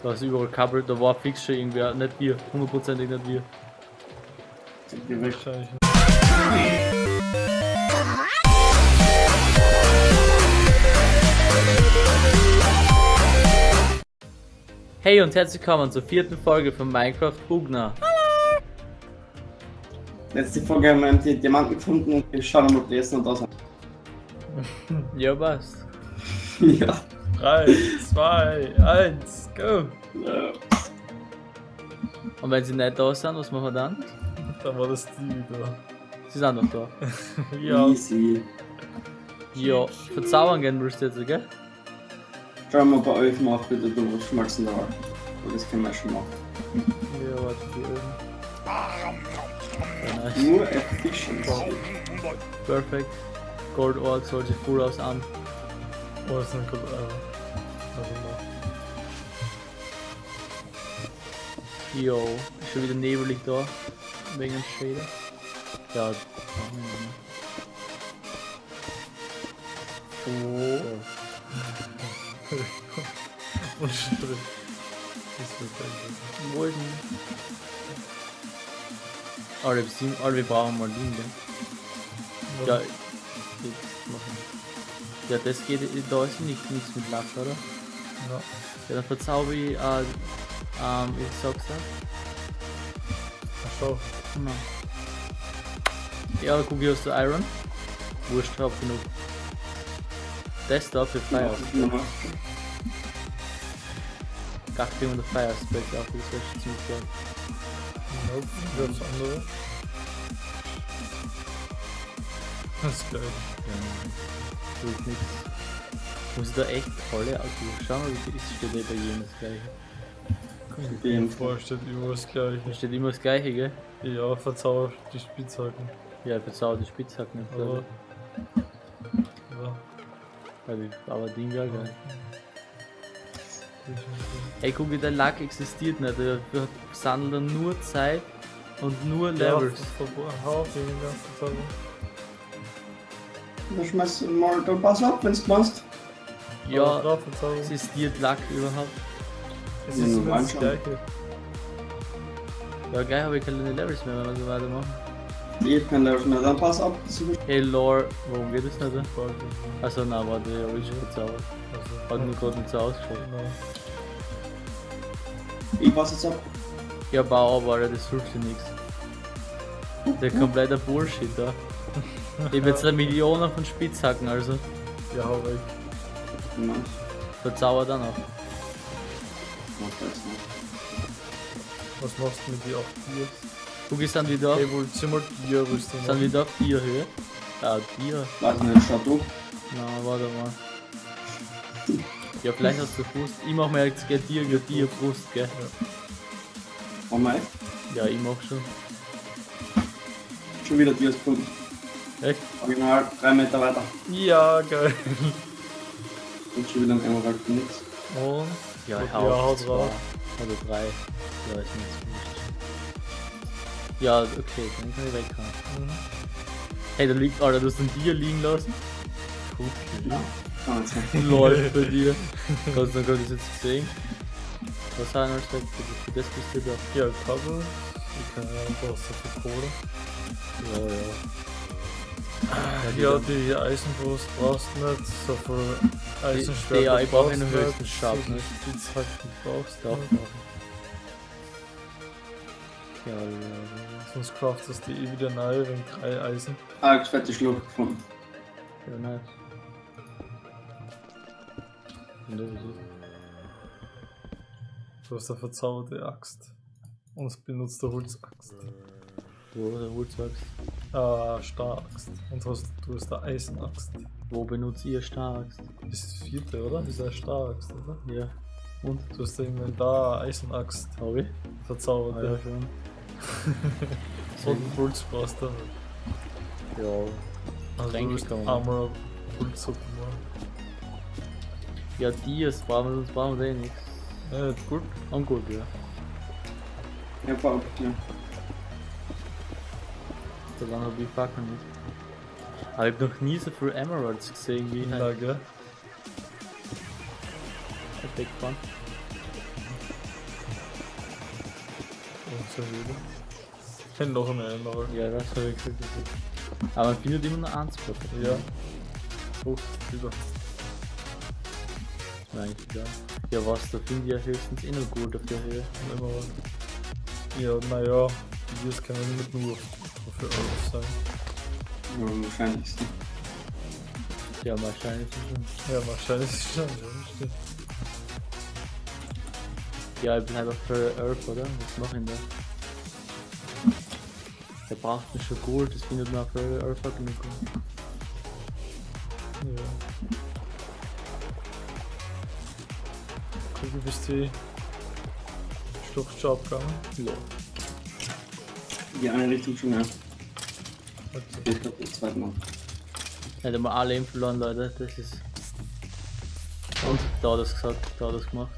Da ist überall Kabel, da war fix schon irgendwer, nicht wir, hundertprozentig nicht wir. Sind wir weg. Wahrscheinlich. Hey und herzlich willkommen zur vierten Folge von Minecraft Bugner. Letzte Folge haben wir die Diamanten gefunden und wir schauen mal, ob die jetzt noch da sind. Ja, passt. ja. 3, 2, 1, go! Und wenn sie nicht da sind, was machen wir dann? Da war das die wieder. Sie sind noch da. Ja, Easy. Ja, verzaubern gehen willst du jetzt, gell? Schauen wir bei euch mal, bitte du schmalzen da. Aber das können wir schon machen. Ja, warte, die Öfen. Nice. Nur Efficiency. Perfekt. Gold Ore soll sich voll aus an. Oh, ist nicht gut. Äh. Jo, ist schon wieder nebelig da. Wegen dem Shader. Ja, oh. Und Strich. Das wird ist denn? Alle, wir brauchen mal gell? Ja. Ja, das geht, da ist nicht, nichts mit Lack, oder? Ja. Ja, dann verzauber ich, äh, ähm, ich sag's ja. Ach, schau. Genau. Ja, guck, hier hast du Iron. Wurscht, hab genug. Das da für Fire. Nochmal. Gar kriegen wir Fire Spec auf, das wäre schon ziemlich geil. Nope, das andere? Das ist geil. Ja, tut nichts. Muss ich da echt alle aussuchen? Schau mal, wie viel ist, steht eh bei jedem das gleiche. Kommt Dem. vor, steht überall das Da gleiche. steht immer das gleiche, gell? Ja, verzauber die Spitzhacken. Ja, verzauber die Spitzhacken nicht, Aber. Ja. Aber Ding ja geil. Ey, guck, der Lack existiert nicht. Der der sammelt dann nur Zeit und nur Levels. Ja, Den ganzen Verzauber. Du schmeißt mal da pass ab, wenn's meinst. Ja, drauf verzaubern. existiert Lack überhaupt? Es Ja, ist anschauen. gleiche. Ja, geil, habe ich keine Levels mehr, wenn wir so weitermachen. Ich kann da schon, dann pass ab. ist- Hey, Lore, warum geht das nicht? Also, na, warte, ich hab ich schon verzaubert. Also, Hat nur gerade nicht so ausgeschaut. Genau. Ich pass jetzt ab. Ja, bau aber, Alter, das hilft dir nichts. Der kompletter Bullshit da. Ich hab jetzt eine Million von Spitzhacken, also Ja, hau weg. Nein, verzauber dann auch. Was machst du mit die 8 Tiers? Guck, ich sind wieder auf, Hey, wollt ihr mal Tier-Rüstung sind wieder auf Tierhöhe. Ja, Tier. Warte nicht, schau du. Na, warte mal. Ja, vielleicht hast du Brust. Ich mach mir jetzt gell, Tier, gell, Tier, Brust, gell? Mach mal echt. Ja, ich mach schon. Schon wieder Tiers gefunden. Echt? Original, drei Meter weiter. Ja, geil. Und schon wieder ein Emerald nix. Und? Ja, ich Ja, hau haut zwei drauf. Oder drei. Ja, jetzt wurscht. Ja, okay, dann kann ich weghauen. Mhm. Hey, da liegt, Alter, du hast ein Tier liegen lassen. Ja, nicht sein. Läuft bei dir. Kannst du das jetzt sehen? Was haben wir gesagt? Für das bist du da. Ja, Kabel. Ich kann ja einfach so viel Kohle. Ja, ja. Ja, die Eisenbrust brauchst du nicht. So viel Eisenschwert. die- ja, ich brauch einen höchsten Sharpness. Spitzhacken brauchst du Doch, nicht. doch. Ja, ja, ja. Sonst craftest du eh wieder neu wegen drei Eisen. Ah, ich fette Schlucht gefunden. Ja, nice. Und das ist es. Du hast eine verzauberte Axt. Und es benutzt eine Holzaxt. Wo der Holzaxt? Ah, Staraxt. Und hast, du hast eine Eisenaxt. Wo benutzt ihr Staraxt? Das ist das vierte, oder? Das ist eine Staraxt, oder? Ja. Und? Du hast da Inventar eine Eisenaxt Hab ich? verzaubert. Ah, ja, Ja. schon. So ein Holz brauchst du. Ja. Also du einmal Holzsuppe machen. Ja, Dias brauchen wir, sonst brauchen wir eh nichts. Ja, gut. Und gut, ja. Ja, Paul, ja. So lange hab ich Fackeln nicht. Aber ich hab noch nie so viel Emeralds gesehen wie heute. gell? Perfekt, Mann. Unsere Höhle. Ich hätte noch eine andere. Ja, das habe ich gesagt. Aber man findet immer nur Spot. Ja. Oh, wieder. Ist mir eigentlich egal. Ja, was, da finde ich ja höchstens eh noch gut auf der Höhe. Immer was. Ja, naja, Videos können nicht nur für alles sein. Ja, am wahrscheinlichsten. Ja, wahrscheinlich schon. Ja, wahrscheinlich ist es schon, ja, stimmt. Ja, ich bin halt auch für Earth, oder? Was mache ich denn da? Der braucht mich schon gut, das findet man für Earth auch genug gut. Ja. Guck, du bist die Schlucht schon abgegangen. Ja. Die eine Richtung schon, ja. Ich glaube, das zweite Mal. Hätte mal alle Leben verloren, Leute. Das ist. Und da hat das gesagt, da hat das gemacht.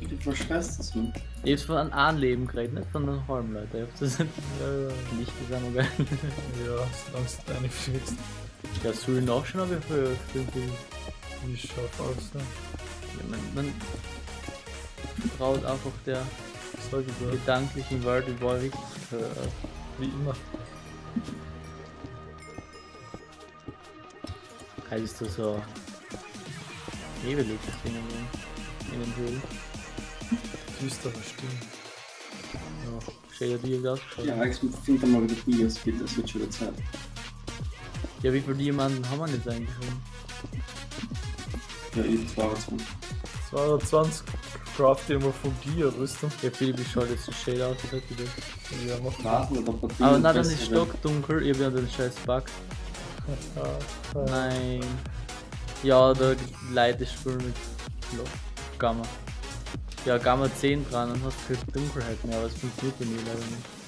Du verschwörst das, man. Ich hab's von einem Leben geredet, nicht von einem halben, Leute. Ich hab das Ja, ja, nicht gesagt, aber geil. ja, solange es deine fliegst. Ja, soll ich nachschauen, ich für für- Wie scharf aus, ne? ja, man, man traut einfach der gedanklichen Welt über richtig Earth. Wie immer. Halt ist das so nebelig, das Ding in, in den Höhlen. Düstere Stimmen. Ja, stell dir die ausgeschaut. Ja, ich finde mal wieder Bios, bitte, das wird schon wieder Zeit. Ja, wie viele Diamanten haben wir jetzt eigentlich schon? Ja, ich 22. 220 craft immer von dir, Rüstung. Ja, Philipp, ich schau jetzt so shade aus, das hat wieder. Ja, mach ein Aber nein, dann ist stockdunkel, ich hab ja den scheiß Bug. Nein. Ja, da Leute spielen mit Gamma. Ja, Gamma 10 dran und hast keine Dunkelheit mehr, aber es funktioniert bei mir leider nicht.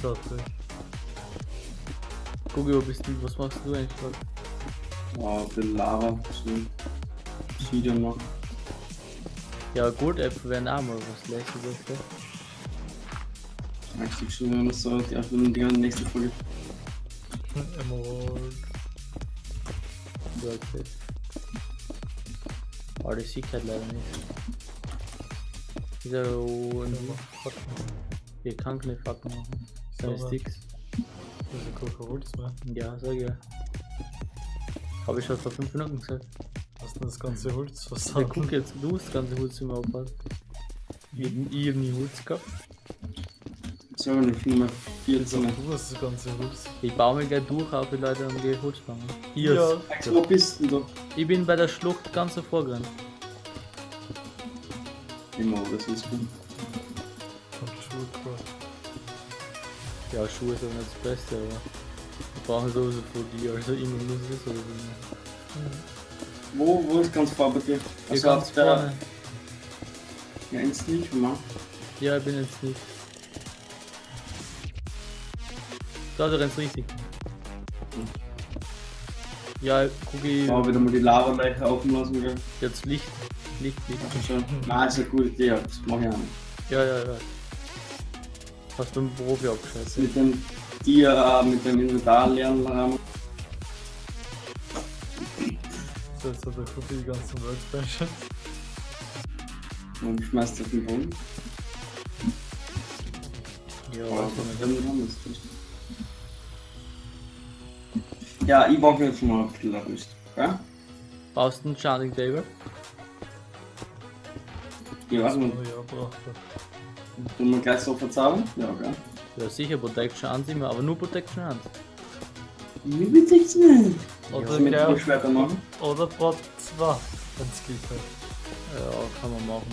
So, okay. Guck, wo bist du, was machst du eigentlich gerade? Oh, für Lava. Video noch. Ja, Gold-Äpfel wären auch mal was lässt du das, gell? Eigentlich schon wieder noch so, die Aufnahme die nächste Folge. Emerald. Ja, okay. Aber das sieht halt leider nicht. Ja und Ja, Fuck. ich kann keine Facken machen. Seine Sticks. Das ist ein Holz mehr. Ja, sag ja. Hab ich schon vor 5 Minuten gesagt. Hast du das ganze Holz Ja, versammelt? guck jetzt, du hast das ganze Holz im Aufbau. Ich, ich hab nie Holz gehabt. So, dann Nummer 14. Du hast das ganze Holz. Ich baue mich gleich durch, auch die Leute am gehen Holz bauen. Hier Ja. Max, wo bist du da? Ich bin bei der Schlucht ganz davor gerannt. Immer, das ist gut. Und Schulcraft. Ja, Schuhe sind nicht das Beste, aber ich brauche sowieso von dir, also immer muss es sowieso. Wo, wo ist ganz vor bei dir? Hier Also ganz vorne. ja, ins nicht, Mann. Ja, ich bin jetzt nicht. Da, du rennst richtig. Ja, guck ich. Aber wieder mal die Lava-Leiche offen lassen, gell? Jetzt Licht. Licht, Licht. Also schon. Nein, ist eine gute Idee, das mach ich auch nicht. Ja, ja, ja. Hast du einen Profi abgeschaltet? Mit dem Tier, äh, mit dem Inventar lernen jetzt hat der Kuppel die ganzen Workbenches. Und schmeißt auf den Boden. Ja, Aber weiß ich Ja, ich brauche jetzt mal ein bisschen Rüst. Okay? Brauchst du einen Charging Table? Ja, was Oh man. ja, braucht er. Tun wir gleich so verzaubern? Ja, okay. Ja, sicher, Protection 1 immer, aber nur Protection 1. Wie bitte ich nicht? Oder du mit Kurzschwerter machen? Oder Brot 2, wenn's geht halt. Ja, kann man machen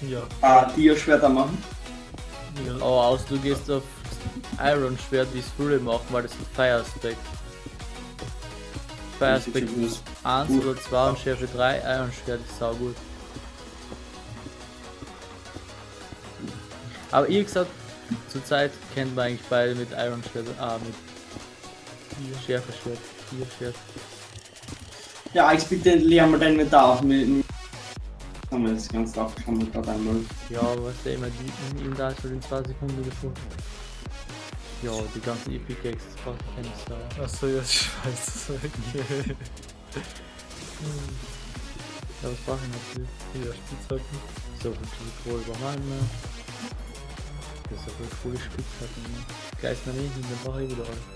müssen. Ja. Ah, Tierschwerter machen? ja. Aber aus, du gehst auf Iron Schwert, wie es viele machen, weil das ist Fire Spec. Fire Spec 1 oder 2 und Schärfe 3, Iron Schwert ist sau gut. Aber ihr gesagt, zurzeit kennt man eigentlich beide mit Iron Schwert, ah, mit Schärfe Schwert, 4 Schwert. Ja, ich bitte leer mal dein Inventar auf. Mit, mit haben wir das ganz drauf, kann man gerade einmal. Ja, aber was der immer die in ihm da ist für den 2 Sekunden gefunden. Ja, die ganzen Epic Gags, das braucht keine Sau. Achso, jetzt schmeißt es weg. Ja, was brauche ich natürlich? Hier, Spitzhacken. So viel Kohl überhaupt nicht mehr. Das ist so viel coole Spitzhacken. ne? Geist mir nicht, dann brauche ich wieder alles.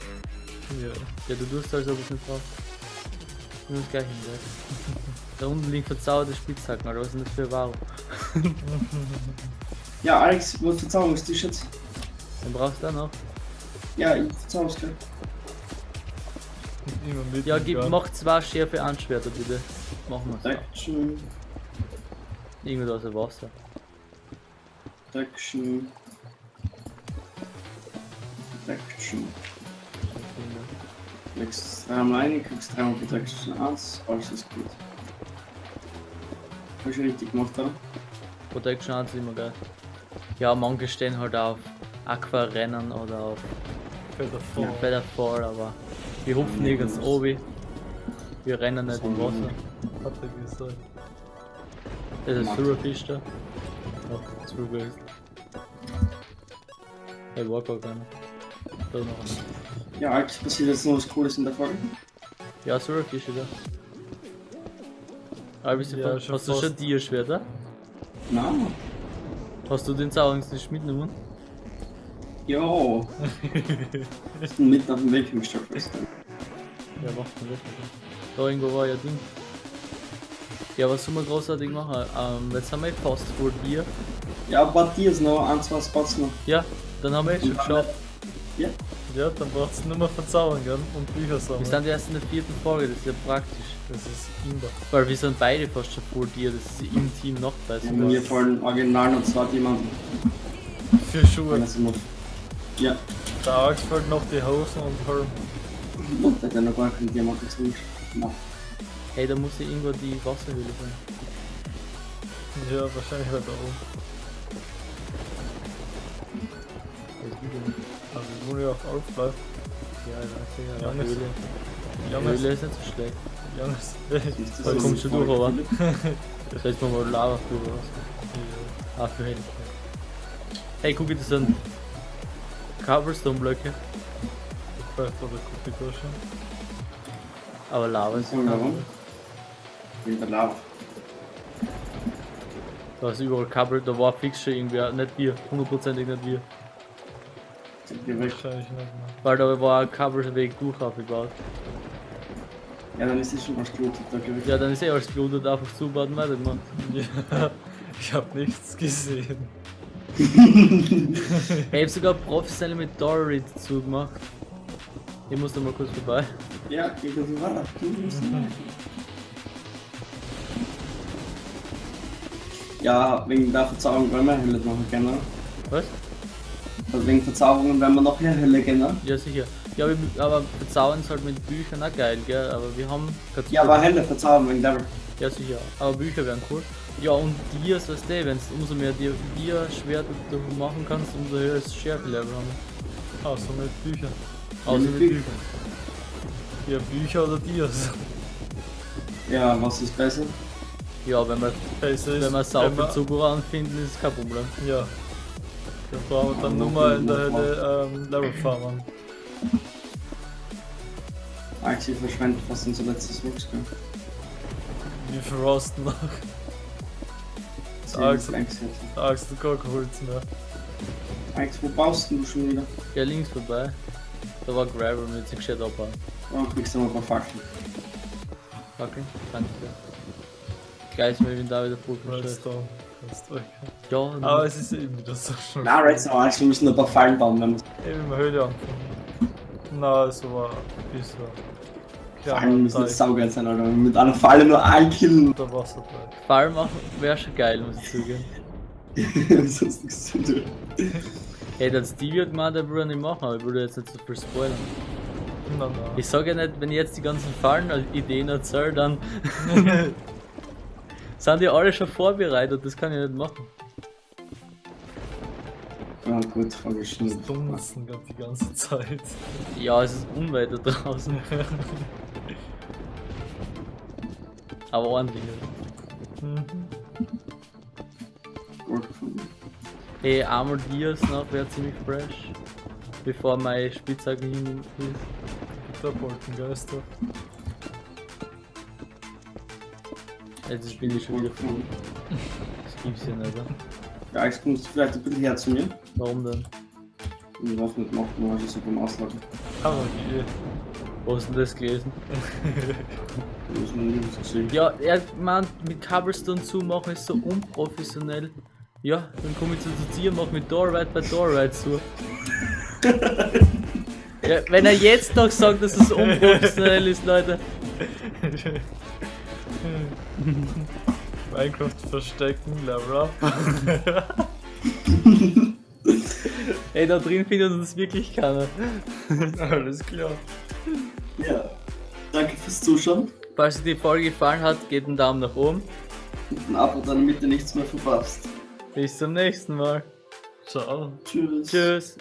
Ja. Ja, du tust als ob ich nicht brauche. Ich muss gleich hinwerfen. da unten liegt verzauberte Spitzhacken, oder was ist denn das für Ware? Ja, Alex, wo Verzauberungstisch jetzt? Den brauchst du auch noch. Ja, ich verzauber's gleich. Immer mit. Ja, gib, mach zwei Schärfe Anschwerter bitte. Machen wir Protection, Irgendwo aus dem Wasser. Protection. Protection. Legst dreimal ein, kriegst dreimal Protection 1, alles ist gut. Hab ich richtig gemacht, oder? Protection 1 ist immer geil. Ja, manche stehen halt auf Aquarennen oder auf Feather ja. Fall. Featherfall, aber wir hupfen nirgends obi. Wir rennen nicht im Wasser. Hat er gesagt. Das ist. Surfish da. Ja, Surfish. Hey, war gar keiner. Da noch einer. Ja, Alex, passiert jetzt noch was Cooles in der Folge? Ja, Surfish da. Aber bist du Ja, schon hast du fast. schon Tierschwerter? Nein. Hast du den Zauberungsnisch mitgenommen? Jo. Ich bin mitten auf dem Weg im Stock fest. Ja, macht man das. Da irgendwo war ja Ding. Ja, was soll man großartig machen? Ähm, jetzt haben wir fast vor dir. Ja, ein paar Tiers noch, ein, zwei Spots noch. Ja, dann haben wir jetzt schon geschafft. Ja. Ja, dann brauchst du nur mehr verzaubern, gell? Und Bücher Wir sammeln. sind erst in der vierten Folge, das ist ja praktisch. Das ist Imba. Weil wir sind beide fast schon vor dir, das ist im Team noch bei Ja, mir fallen original noch zwei Diamanten. Für Schuhe. Ja, Der Axt fällt noch die Hosen und Helm. und der hat ja noch gar keinen Diamanten zu Na, Hey, da muss ja irgendwo die Wasserhöhle sein. Ja, wahrscheinlich halt auch. Das nicht. Aber wir wohnen ja auf Alpfleif. Ja, ich weiß ja. Höhle. Die Johannes, Höhle ist nicht so schlecht. Ist Da kommst du durch, aber. Das heißt, man mal Lava drüber raus. Ah, für. Hey, guck, das sind Cobblestone-Blöcke, oder Kupitasche. aber Lava ist Und warum? Wegen der Lava. Da ist überall Cobble, da war fix schon irgendwer, nicht wir, hundertprozentig nicht wir. Sind wir weg. Wahrscheinlich nicht mehr. Weil da war ein Cobbleweg durch aufgebaut. Ja, dann ist es schon ausgelutet, da glaube ich. Ja, dann ist eh alles geblutet, einfach zubauen und weitergemacht. Ja, ich hab nichts gesehen. Ich hab sogar professionell mit Dory zugemacht. Ich muss da mal kurz vorbei. Ja, geht das musst weiter. Ja, wegen der Verzauberung werden wir Hölle machen können. Was? Also wegen Verzauberungen werden wir noch mehr Hölle kennen. Ja, sicher. Ja, aber verzaubern ist halt mit Büchern auch geil, gell? Aber wir haben Ja, aber Hölle verzaubern wegen der. Ja, sicher. Aber Bücher wären cool. Ja, und Dias, weißt du, wenn umso mehr Dia- Dia-Schwerter du machen kannst, umso höher ist das Schärfe-Level haben. Außer mit Büchern. Außer mit mit Büchern. Ja, Bücher oder Dias. Ja, was ist besser? Ja, wenn wir, Besser ist, wenn wir wir- Zucker finden, ist kein Problem. Ja. Dann brauchen wir dann nur mal in der Hölle ähm, Level farmen. Axel verschwendet fast unser letztes Wuchsgeld. Wie viel rosten noch? Zehn Alex, Planks jetzt. Alex, du gar kein Holz mehr. Alex, wo baust du schon wieder? Ja, links vorbei. Da war Gravel mit sich gescheit abbauen. Oh, kriegst du noch ein paar Fackeln. Okay, danke dir. Ist mir, wenn da wieder voll Redstone. Du Ja, Aber es ist eben wieder so schon. Na, Redstone, Alex, wir müssen noch ein paar Fallen bauen, wenn wir Eben in Höhle anfangen. Na, es war Fallen müssen jetzt saugeil sein, Alter. Mit einer Falle nur ein killen. unter Wasser bleibt. Fall machen wäre schon geil, muss ich zugeben. Sonst nichts zu tun. Hey, der Stevie hat gemeint, er würde nicht machen, aber ich würde jetzt nicht so viel spoilern. Na, na. Ich sage ja nicht, wenn ich jetzt die ganzen Fallen als Ideen erzähle, dann sind die alle schon vorbereitet, das kann ich nicht machen. Ja, gut, vorgeschnitten. Dunsten die ganze Zeit. Ja, es ist unweit da draußen, aber ordentlich. Mhm. Gut gefunden. Hey, einmal Dias noch wäre ziemlich fresh, bevor meine Spitzhacke hin ist. Der Wolkengeister. Jetzt bin ich schon wieder voll. Das gibt's ja nicht, oder? Ja, Alex, kommst du vielleicht ein bisschen her zu mir? Warum denn? Ich weiß nicht, macht man so beim Ausladen. Aber die. Wo du denn das gesehen. Ja, er meint, mit Cobblestone zumachen ist so unprofessionell. Ja, dann komme ich zu dir, mach mit Doorride bei Doorride zu. ja, wenn er jetzt noch sagt, dass es unprofessionell ist, Leute. Minecraft verstecken, up. Ey, da drin findet uns wirklich keiner. Alles klar. Fürs Zuschauen. Falls dir die Folge gefallen hat, gebt einen Daumen nach oben. Und ein Abo, damit ihr nichts mehr verpasst. Bis zum nächsten Mal. Ciao. Tschüss. Tschüss.